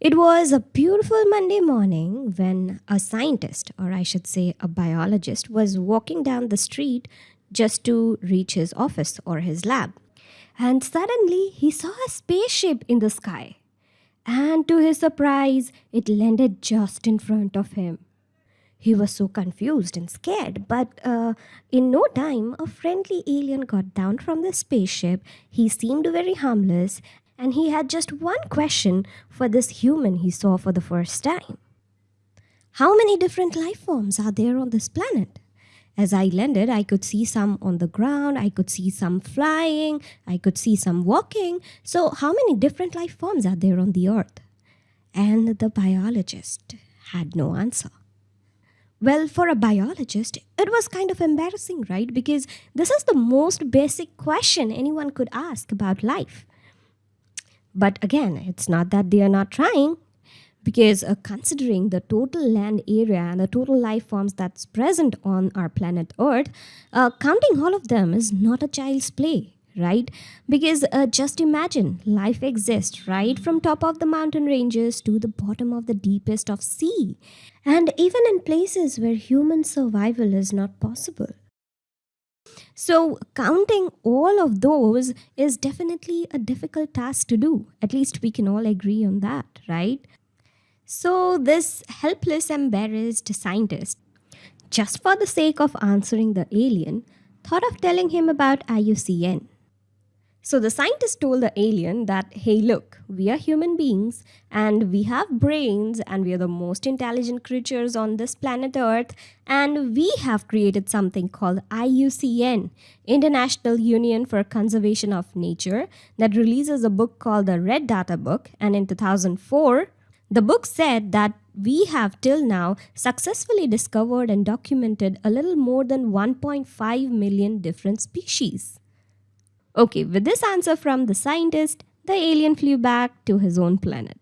It was a beautiful Monday morning when a scientist, or I should say a biologist, was walking down the street just to reach his office or his lab. And suddenly he saw a spaceship in the sky. And to his surprise, it landed just in front of him. He was so confused and scared, but uh, in no time, a friendly alien got down from the spaceship. He seemed very harmless, and he had just one question for this human he saw for the first time How many different life forms are there on this planet? As I landed, I could see some on the ground, I could see some flying, I could see some walking. So, how many different life forms are there on the earth? And the biologist had no answer. Well, for a biologist, it was kind of embarrassing, right? Because this is the most basic question anyone could ask about life. But again, it's not that they are not trying, because uh, considering the total land area and the total life forms that's present on our planet Earth, uh, counting all of them is not a child's play right? Because uh, just imagine life exists right from top of the mountain ranges to the bottom of the deepest of sea. And even in places where human survival is not possible so counting all of those is definitely a difficult task to do. At least we can all agree on that right? So this helpless embarrassed scientist just for the sake of answering the alien thought of telling him about IUCN so the scientist told the alien that, hey, look, we are human beings and we have brains and we are the most intelligent creatures on this planet Earth. And we have created something called IUCN, International Union for Conservation of Nature, that releases a book called the Red Data Book. And in 2004, the book said that we have till now successfully discovered and documented a little more than 1.5 million different species. Okay, with this answer from the scientist, the alien flew back to his own planet.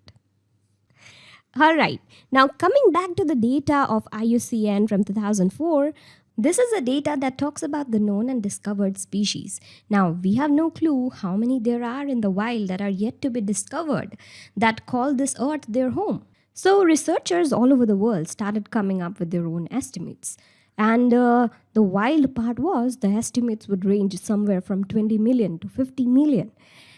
Alright, now coming back to the data of IUCN from 2004, this is a data that talks about the known and discovered species. Now, we have no clue how many there are in the wild that are yet to be discovered that call this earth their home. So, researchers all over the world started coming up with their own estimates. And uh, the wild part was the estimates would range somewhere from 20 million to 50 million.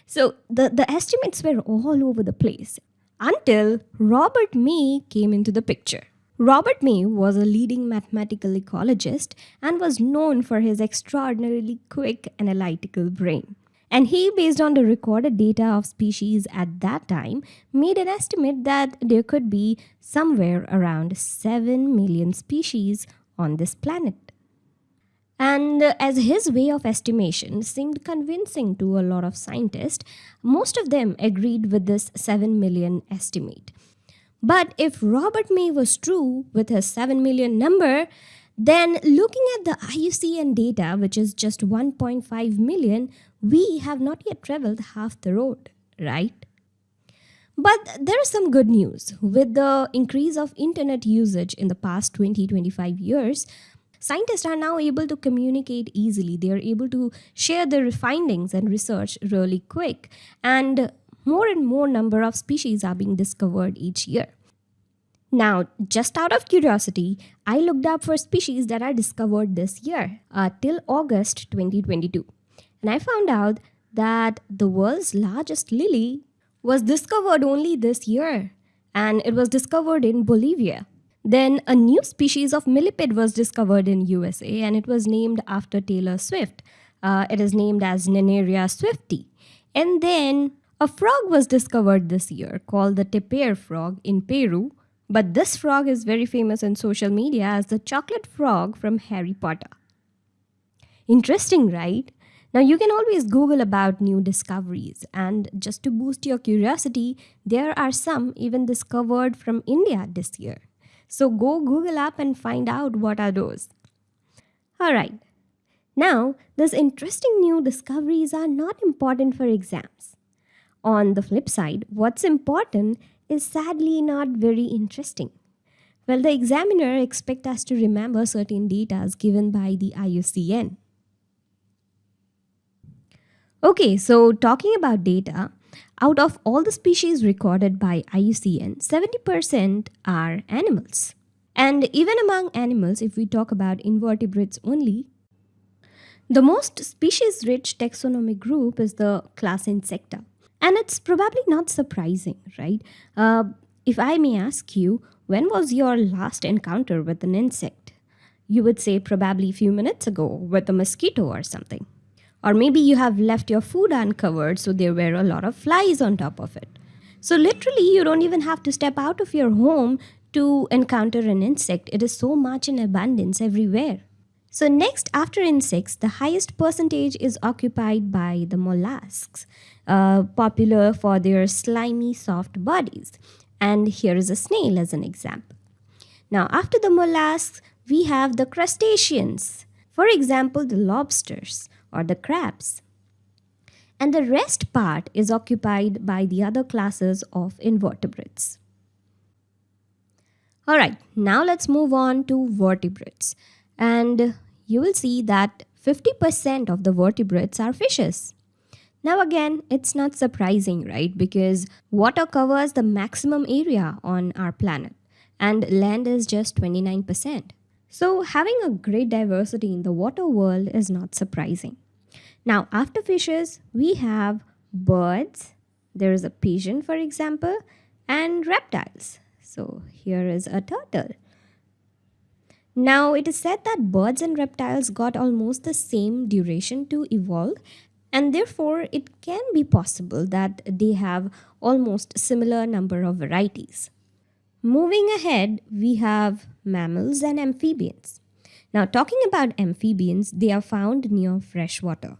So the, the estimates were all over the place until Robert May came into the picture. Robert May was a leading mathematical ecologist and was known for his extraordinarily quick analytical brain. And he, based on the recorded data of species at that time, made an estimate that there could be somewhere around 7 million species on this planet. And as his way of estimation seemed convincing to a lot of scientists, most of them agreed with this 7 million estimate. But if Robert May was true with his 7 million number, then looking at the IUCN data, which is just 1.5 million, we have not yet traveled half the road, right? But there is some good news. With the increase of internet usage in the past 20 25 years, scientists are now able to communicate easily. They are able to share their findings and research really quick. And more and more number of species are being discovered each year. Now, just out of curiosity, I looked up for species that are discovered this year uh, till August 2022. And I found out that the world's largest lily was discovered only this year and it was discovered in Bolivia. Then a new species of millipede was discovered in USA and it was named after Taylor Swift. Uh, it is named as Nannerl swifti. And then a frog was discovered this year called the tapir frog in Peru. But this frog is very famous in social media as the chocolate frog from Harry Potter. Interesting, right? Now, you can always Google about new discoveries, and just to boost your curiosity, there are some even discovered from India this year. So go Google up and find out what are those. Alright, now these interesting new discoveries are not important for exams. On the flip side, what's important is sadly not very interesting. Well, the examiner expects us to remember certain data given by the IUCN. Okay, so talking about data, Out of all the species recorded by IUCN, 70% are animals. And even among animals, if we talk about invertebrates only, the most species rich taxonomic group is the class Insecta. And it's probably not surprising, right? Uh, if I may ask you, when was your last encounter with an insect? You would say probably a few minutes ago with a mosquito or something. Or maybe you have left your food uncovered so there were a lot of flies on top of it. So, literally, you don't even have to step out of your home to encounter an insect. It is so much in abundance everywhere. So, next, after insects, the highest percentage is occupied by the mollusks, uh, popular for their slimy, soft bodies. And here is a snail as an example. Now, after the mollusks, we have the crustaceans. For example, the lobsters or the crabs. And the rest part is occupied by the other classes of invertebrates. Alright, now let's move on to vertebrates. And you will see that 50% of the vertebrates are fishes. Now, again, it's not surprising, right? Because water covers the maximum area on our planet, and land is just 29%. So, having a great diversity in the water world is not surprising. Now, after fishes, we have birds. There is a pigeon, for example, and reptiles. So, here is a turtle. Now, it is said that birds and reptiles got almost the same duration to evolve, and therefore it can be possible that they have almost similar number of varieties. Moving ahead, we have mammals and amphibians. Now, talking about amphibians, they are found near fresh water.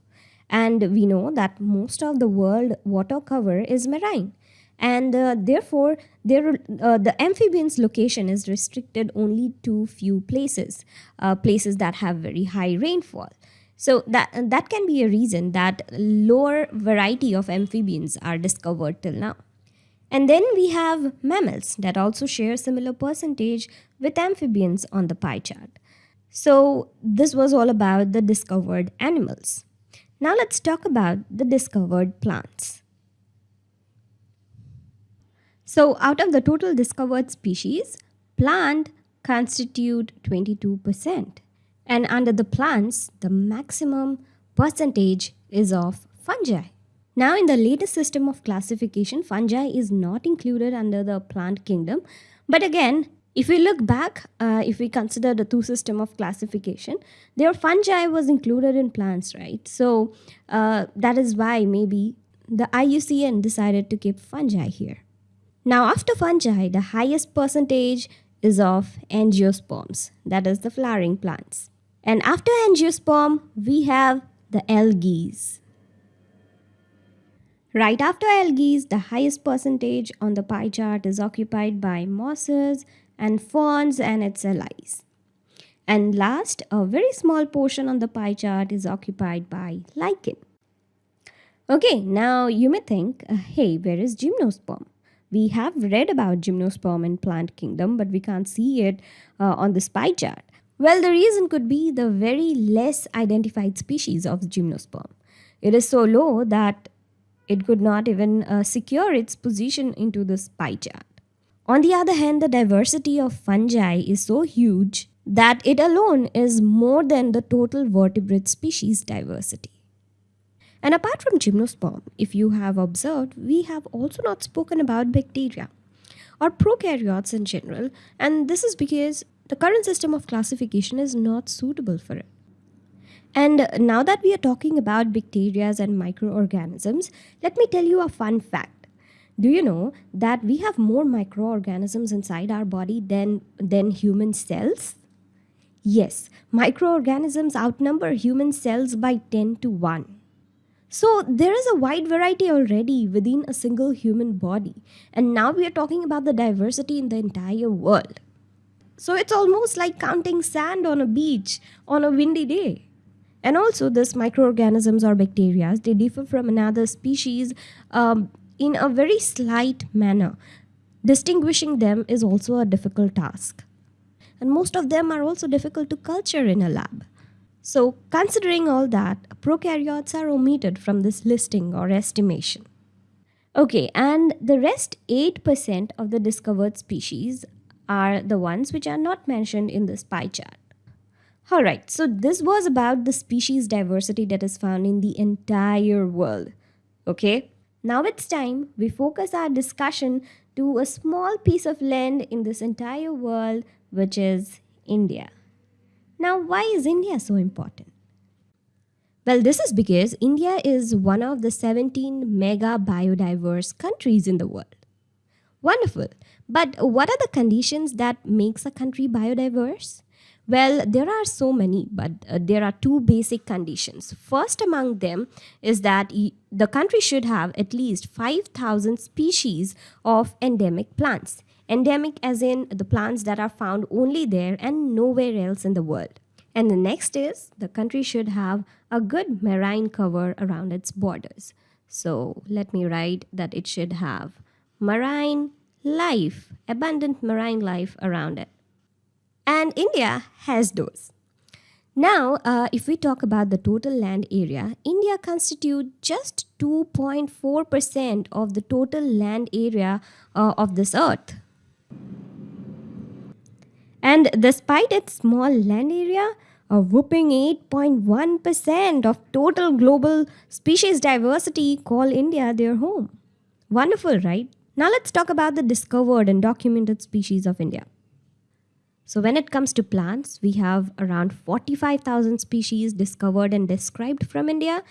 And we know that most of the world water cover is marine. And uh, therefore, there, uh, the amphibians' location is restricted only to few places, uh, places that have very high rainfall. So that, that can be a reason that lower variety of amphibians are discovered till now. And then we have mammals that also share similar percentage with amphibians on the pie chart. So this was all about the discovered animals. Now let's talk about the discovered plants. So out of the total discovered species, plant constitute 22%. And under the plants, the maximum percentage is of fungi. Now, in the latest system of classification, fungi is not included under the plant kingdom. But again, if we look back, uh, if we consider the two system of classification, their fungi was included in plants, right? So uh, that is why maybe the IUCN decided to keep fungi here. Now, after fungi, the highest percentage is of angiosperms, that is the flowering plants. And after angiosperm, we have the algae. Right after algae, the highest percentage on the pie chart is occupied by mosses and ferns and its allies. And last, a very small portion on the pie chart is occupied by lichen. Okay, now you may think, uh, hey, where is gymnosperm? We have read about gymnosperm in plant kingdom, but we can't see it uh, on this pie chart. Well, the reason could be the very less identified species of gymnosperm. It is so low that it could not even uh, secure its position into this pie chart. On the other hand, the diversity of fungi is so huge that it alone is more than the total vertebrate species diversity. And apart from gymnosperm, if you have observed, we have also not spoken about bacteria or prokaryotes in general, and this is because the current system of classification is not suitable for it. And now that we are talking about bacteria and microorganisms, let me tell you a fun fact. Do you know that we have more microorganisms inside our body than, than human cells? Yes, microorganisms outnumber human cells by 10 to 1. So there is a wide variety already within a single human body. And now we are talking about the diversity in the entire world. So it's almost like counting sand on a beach on a windy day. And also, these microorganisms or bacteria, they differ from another species um, in a very slight manner. Distinguishing them is also a difficult task. And most of them are also difficult to culture in a lab. So, considering all that, prokaryotes are omitted from this listing or estimation. Okay, and the rest 8% of the discovered species are the ones which are not mentioned in this pie chart. Alright, so this was about the species diversity that is found in the entire world. Okay, now it's time we focus our discussion to a small piece of land in this entire world, which is India. Now, why is India so important? Well, this is because India is one of the 17 mega biodiverse countries in the world. Wonderful. But what are the conditions that makes a country biodiverse? Well, there are so many, but uh, there are two basic conditions. First among them is that the country should have at least 5,000 species of endemic plants. Endemic as in the plants that are found only there and nowhere else in the world. And the next is the country should have a good marine cover around its borders. So let me write that it should have marine life, abundant marine life around it. And India has those. Now, uh, if we talk about the total land area, India constitutes just 2.4% of the total land area uh, of this earth. And despite its small land area, a whooping 8.1% of total global species diversity call India their home. Wonderful, right? Now let's talk about the discovered and documented species of India. So when it comes to plants, we have around 45,000 species discovered and described from India.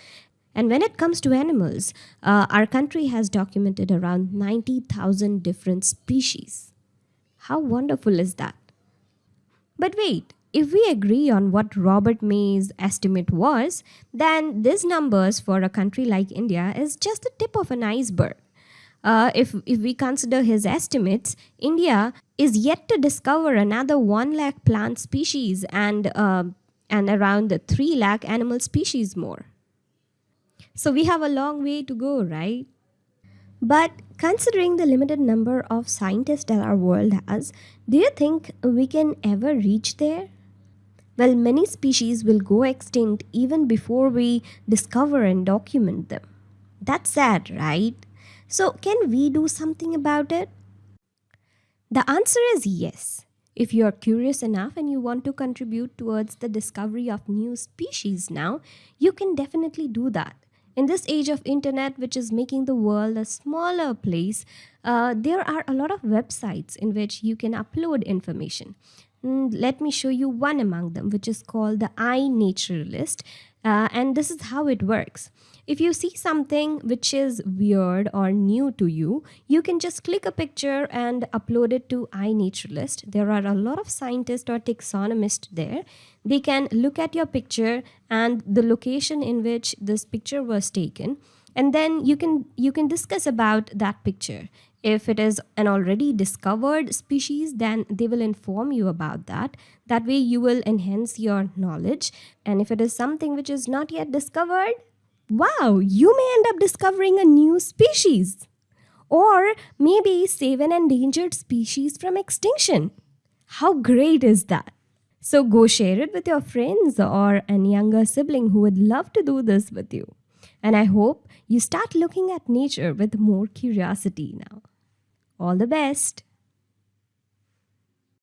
And when it comes to animals, uh, our country has documented around 90,000 different species. How wonderful is that? But wait, if we agree on what Robert May's estimate was, then these numbers for a country like India is just the tip of an iceberg. Uh, if, if we consider his estimates, India is yet to discover another 1 lakh plant species and, uh, and around 3 lakh animal species more. So we have a long way to go, right? But considering the limited number of scientists that our world has, do you think we can ever reach there? Well, many species will go extinct even before we discover and document them. That's sad, right? So, can we do something about it? The answer is yes. If you are curious enough and you want to contribute towards the discovery of new species now, you can definitely do that. In this age of internet, which is making the world a smaller place, uh, there are a lot of websites in which you can upload information. Mm, let me show you one among them, which is called the iNaturalist. Uh, and this is how it works. If you see something which is weird or new to you, you can just click a picture and upload it to iNaturalist. There are a lot of scientists or taxonomists there. They can look at your picture and the location in which this picture was taken and then you can you can discuss about that picture if it is an already discovered species, then they will inform you about that. That way, you will enhance your knowledge. And if it is something which is not yet discovered, wow, you may end up discovering a new species. Or maybe save an endangered species from extinction. How great is that? So go share it with your friends or a younger sibling who would love to do this with you. And I hope you start looking at nature with more curiosity now. All the best!